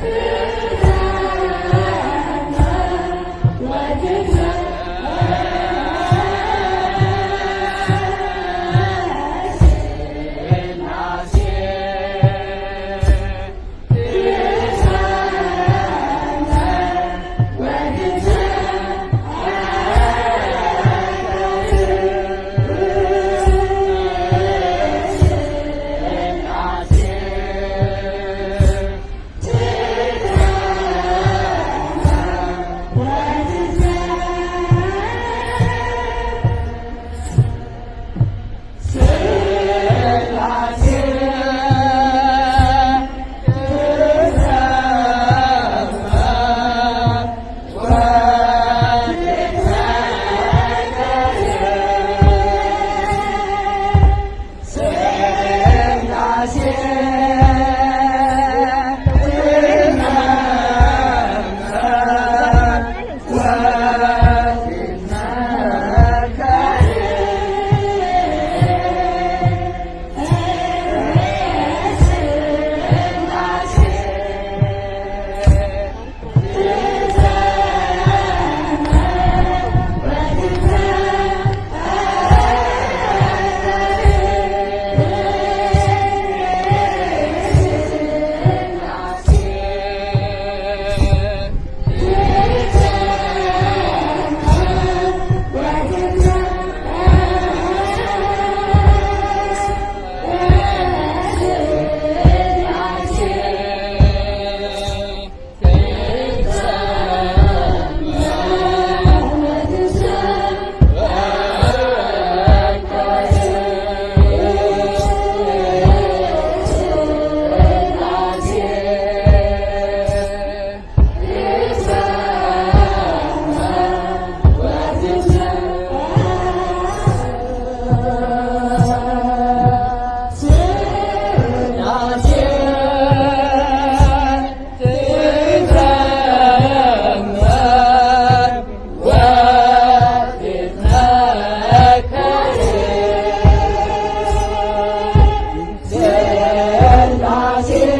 Yeah. la la la